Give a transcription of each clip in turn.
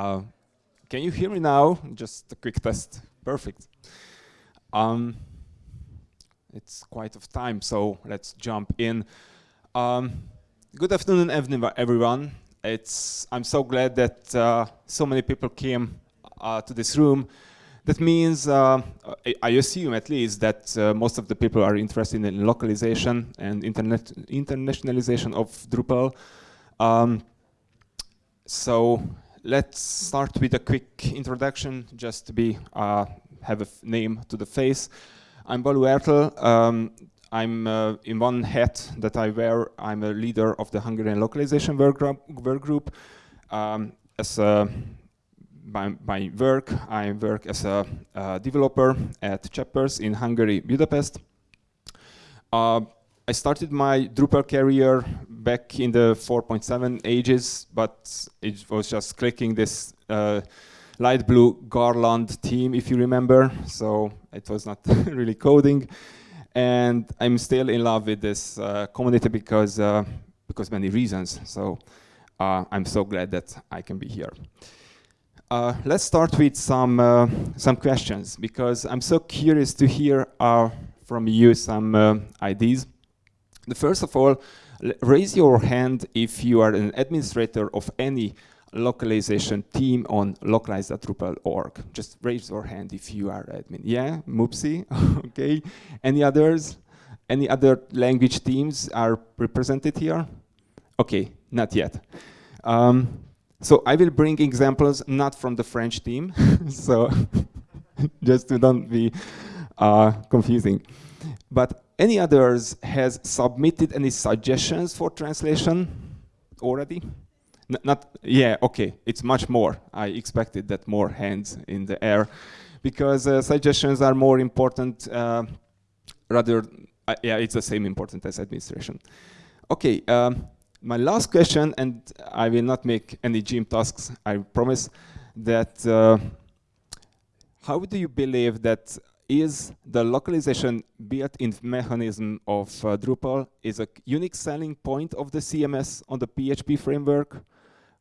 Uh, can you hear me now? Just a quick test. Perfect. Um, it's quite of time, so let's jump in. Um, good afternoon, everyone. It's I'm so glad that uh, so many people came uh, to this room. That means, uh, I assume at least, that uh, most of the people are interested in localization and internet internationalization of Drupal. Um, so let's start with a quick introduction, just to be uh, have a name to the face. I'm Balú Ertl. Um, I'm uh, in one hat that I wear. I'm a leader of the Hungarian localization work group. Um, as a, by, by work, I work as a, a developer at Cheppers in Hungary, Budapest. Uh, I started my Drupal career back in the 4.7 ages, but it was just clicking this uh, light blue Garland theme, if you remember. So it was not really coding. And I'm still in love with this uh, community because, uh, because many reasons. So uh, I'm so glad that I can be here. Uh, let's start with some, uh, some questions because I'm so curious to hear from you some ideas. The first of all, raise your hand if you are an administrator of any localization team on localize.drupal.org. Just raise your hand if you are admin. Yeah, Moopsy, okay. Any others? Any other language teams are represented here? Okay, not yet. Um, so I will bring examples not from the French team, so just to don't be uh, confusing. But any others has submitted any suggestions for translation already? N not, yeah, okay, it's much more. I expected that more hands in the air because uh, suggestions are more important uh, rather, uh, yeah, it's the same important as administration. Okay, um, my last question, and I will not make any gym tasks, I promise, that uh, how do you believe that is the localization built-in mechanism of uh, Drupal is a unique selling point of the CMS on the PHP framework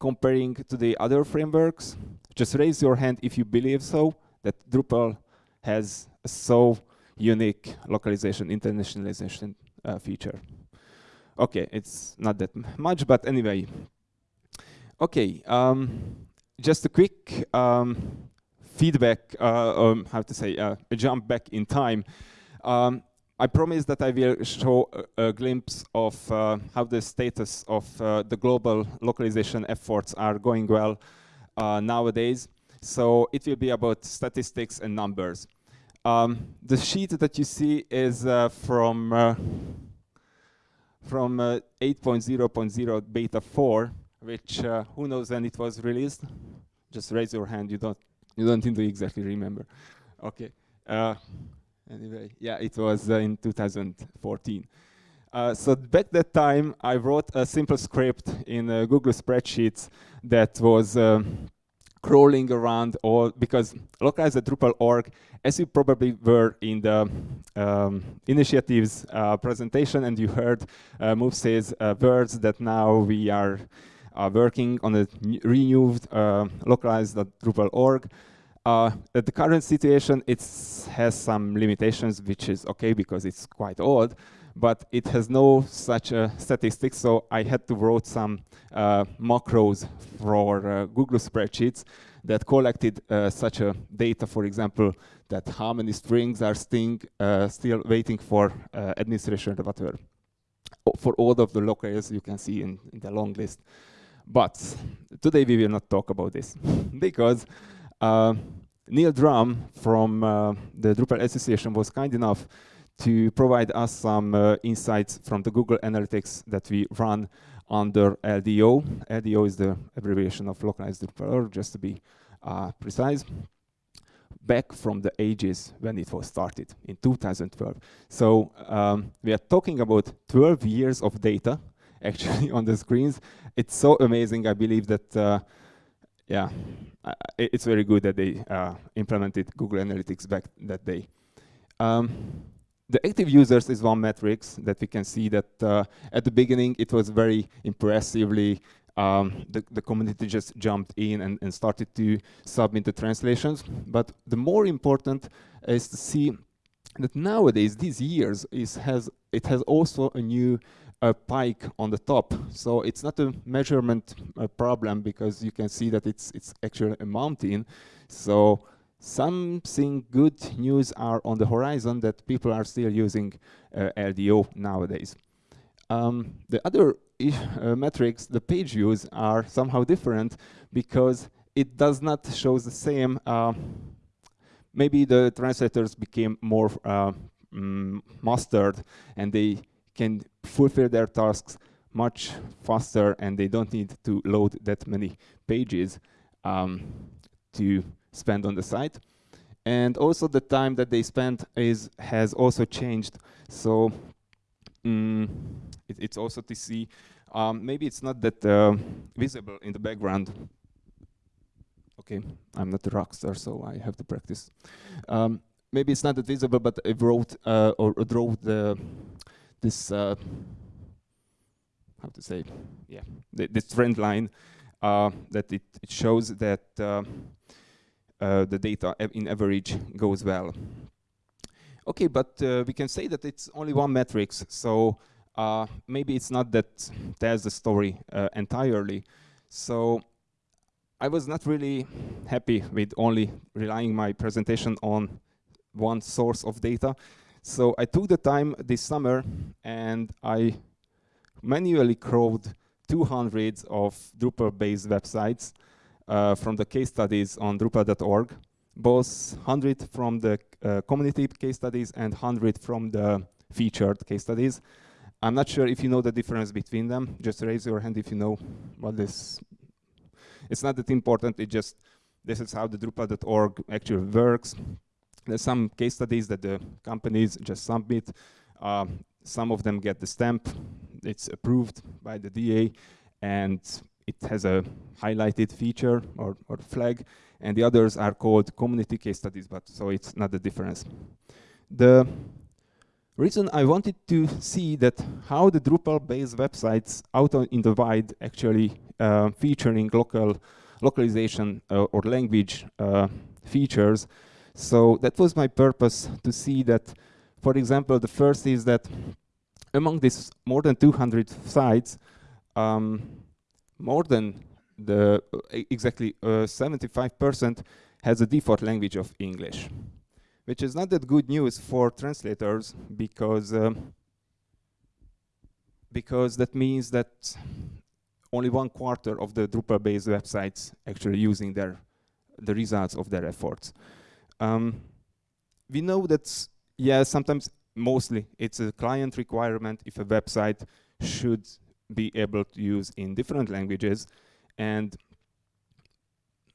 comparing to the other frameworks? Just raise your hand if you believe so, that Drupal has a so unique localization, internationalization uh, feature. Okay, it's not that much, but anyway. Okay, um, just a quick um, feedback, uh, um, how to say, uh, a jump back in time. Um, I promise that I will show a, a glimpse of uh, how the status of uh, the global localization efforts are going well uh, nowadays. So it will be about statistics and numbers. Um, the sheet that you see is uh, from from 8.0.0 beta 4, which who knows when it was released? Just raise your hand. You don't you don't exactly remember. Okay. Uh, anyway, yeah, it was uh, in 2014. Uh, so back that time, I wrote a simple script in uh, Google Spreadsheets that was um, crawling around all because localize the Drupal.org, as you probably were in the um, initiatives uh, presentation and you heard uh, Move says uh, words that now we are uh, working on a renewed uh, localized Drupal.org. Uh, at the current situation, it has some limitations, which is okay because it's quite old, but it has no such uh, statistics, so I had to write some uh, macros for uh, Google spreadsheets that collected uh, such a data, for example, that how many strings are sting, uh, still waiting for administration or whatever. For all of the locals you can see in, in the long list. But today we will not talk about this because uh, Neil Drumm from uh, the Drupal Association was kind enough to provide us some uh, insights from the Google Analytics that we run under LDO. LDO is the abbreviation of localized Drupal, just to be uh, precise back from the ages when it was started in 2012. So um, we are talking about 12 years of data actually on the screens. It's so amazing. I believe that, uh, yeah, uh, it's very good that they uh, implemented Google Analytics back that day. Um, the active users is one metrics that we can see that uh, at the beginning it was very impressively um, the, the community just jumped in and, and started to submit the translations. But the more important is to see that nowadays, these years, is has it has also a new uh, pike on the top. So it's not a measurement uh, problem because you can see that it's it's actually a mountain. So something good news are on the horizon that people are still using uh, LDO nowadays. Um, the other uh, metrics, the page views, are somehow different because it does not show the same. Uh, maybe the translators became more mm, mastered and they can fulfill their tasks much faster and they don't need to load that many pages um, to spend on the site. And also the time that they spend is has also changed. So mm, it, it's also to see, um, maybe it's not that uh, visible in the background. Okay, I'm not a rock star, so I have to practice. Um, maybe it's not that visible, but I wrote uh, or drew the this uh, how to say, yeah, this trend line uh, that it, it, shows that uh, uh, the data in average goes well. Okay, but uh, we can say that it's only one metrics, so maybe it's not that tells the story entirely. So I was not really happy with only relying my presentation on one source of data. So I took the time this summer and I manually crawled 200 of Drupal-based websites uh, from the case studies on Drupal.org, both 100 from the uh, community case studies and 100 from the featured case studies. I'm not sure if you know the difference between them. Just raise your hand if you know what this. It's not that important. It just this is how the Drupal.org actually works. There's some case studies that the companies just submit. Uh, some of them get the stamp. It's approved by the DA, and it has a highlighted feature or, or flag, and the others are called community case studies, but so it's not the difference. The reason I wanted to see that how the Drupal-based websites out in the wide actually uh, featuring local localization uh, or language uh, features. So that was my purpose to see that, for example, the first is that among these more than 200 sites, um, more than the uh, exactly 75% uh, has a default language of English, which is not that good news for translators because um, because that means that only one quarter of the Drupal-based websites actually using their the results of their efforts. Um, we know that yeah, sometimes mostly it's a client requirement if a website should be able to use in different languages. And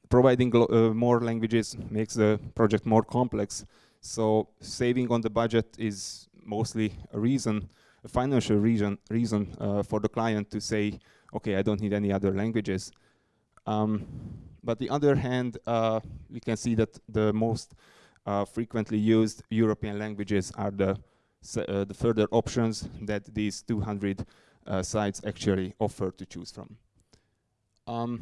providing uh, more languages makes the project more complex. So saving on the budget is mostly a reason a financial reason reason uh, for the client to say okay I don't need any other languages. Um, but on the other hand uh, we can see that the most uh, frequently used European languages are the uh, the further options that these 200 uh, sites actually offer to choose from. Um,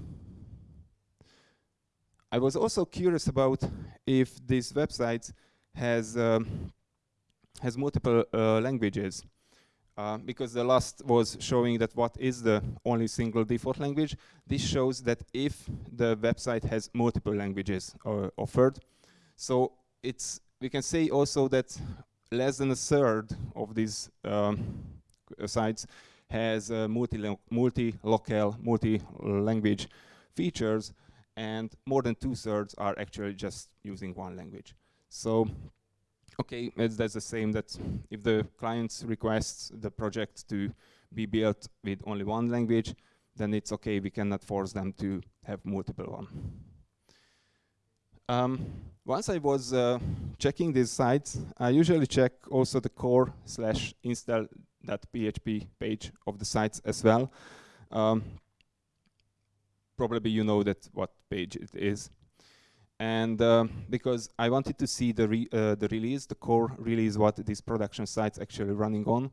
I was also curious about if this website has um, has multiple uh, languages uh, because the last was showing that what is the only single default language. This shows that if the website has multiple languages uh, offered, so it's we can say also that less than a third of these um, sites has uh, multi-local, multi-language features, and more than two-thirds are actually just using one language. So, okay, that's the same that if the client requests the project to be built with only one language, then it's okay, we cannot force them to have multiple one. Um, once I was uh, checking these sites, I usually check also the core slash install.php page of the sites as well. Um, probably you know that what page it is. And uh, because I wanted to see the, re uh, the release, the core release, what these production sites actually running on.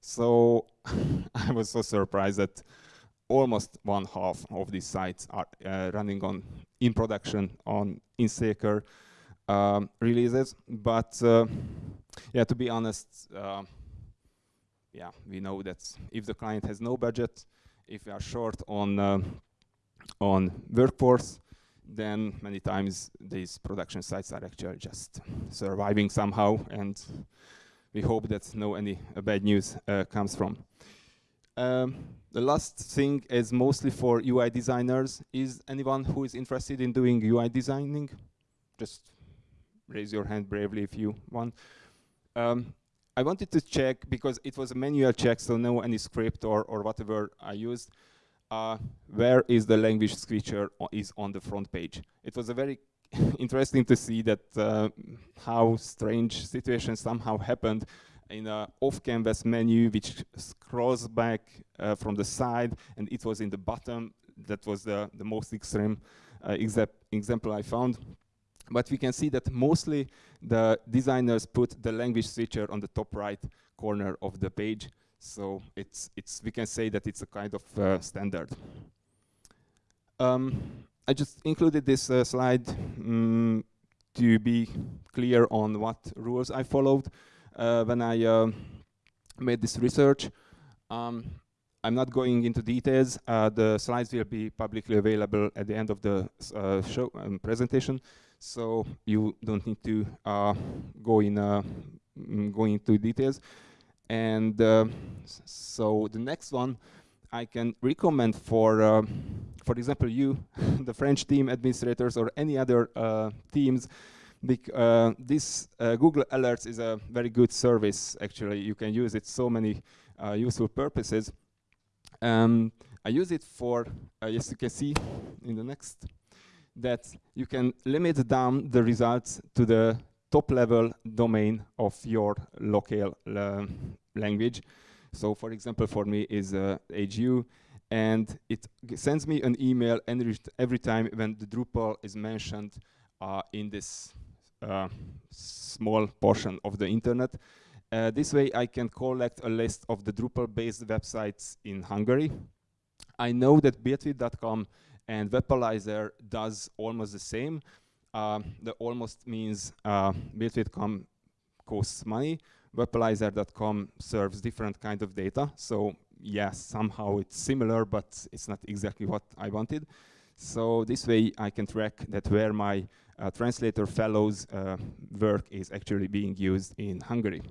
So I was so surprised that almost one half of these sites are uh, running on in production on InStaker um, releases. But uh, yeah, to be honest, uh, yeah, we know that if the client has no budget, if we are short on uh, on workforce, then many times these production sites are actually just surviving somehow, and we hope that no any uh, bad news uh, comes from. Um, the last thing is mostly for UI designers. Is anyone who is interested in doing UI designing? Just raise your hand bravely if you want. Um, I wanted to check, because it was a manual check, so no any script or, or whatever I used, uh, where is the language switcher is on the front page. It was a very interesting to see that uh, how strange situation somehow happened in a off-canvas menu which scrolls back uh, from the side and it was in the bottom. That was the, the most extreme uh, example I found. But we can see that mostly the designers put the language switcher on the top right corner of the page. So it's, it's, we can say that it's a kind of uh, standard. Um, I just included this uh, slide um, to be clear on what rules I followed uh, when I uh, made this research. Um, I'm not going into details. Uh, the slides will be publicly available at the end of the uh, show um, presentation so you don't need to go in mm, go into details. And uh, so the next one I can recommend for, uh, for example, you, the French team administrators or any other uh, teams, uh, this Google Alerts is a very good service, actually. You can use it so many useful purposes. Um, I use it for, as you can see in the next that you can limit down the results to the top level domain of your local uh, language. So for example, for me is uh, HU, and it sends me an email every time when the Drupal is mentioned uh, in this uh, small portion of the internet. Uh, this way I can collect a list of the Drupal-based websites in Hungary. I know that BuiltWith.com and Wappalyzer does almost the same. Uh, the almost means uh, costs money. Wappalyzer.com serves different kind of data. So yes, somehow it's similar, but it's not exactly what I wanted. So this way I can track that where my uh, translator fellows uh, work is actually being used in Hungary.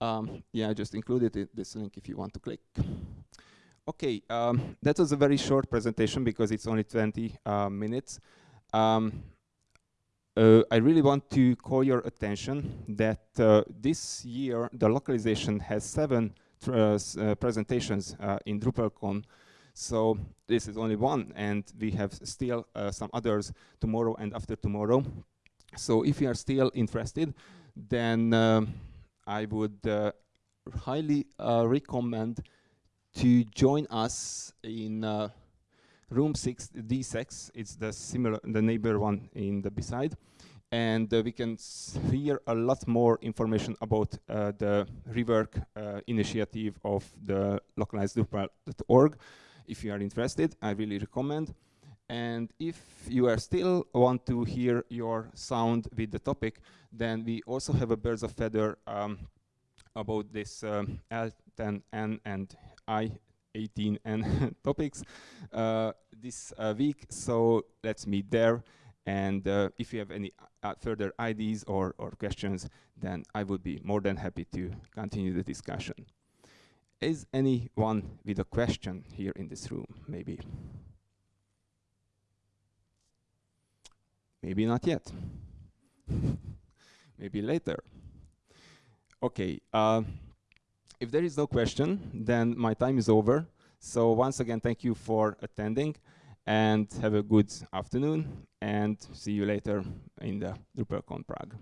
Um, yeah, I just included it, this link if you want to click. Okay, um, that was a very short presentation because it's only 20 uh, minutes. Um, uh, I really want to call your attention that uh, this year the localization has seven uh, uh, presentations uh, in DrupalCon. So this is only one, and we have still some others tomorrow and after tomorrow. So if you are still interested, then I would highly recommend to join us in uh, room 6 D6. It's the similar, the neighbor one in the beside. And uh, we can hear a lot more information about uh, the rework uh, initiative of the localized.org. If you are interested, I really recommend. And if you are still want to hear your sound with the topic, then we also have a birds of feather um, about this um, L10N and I-18 and topics uh, this uh, week. So let's meet there. And uh, if you have any further ideas or, or questions, then I would be more than happy to continue the discussion. Is anyone with a question here in this room, maybe? Maybe not yet. maybe later. Okay. Uh, if there is no question, then my time is over. So once again, thank you for attending and have a good afternoon and see you later in the DrupalCon Prague.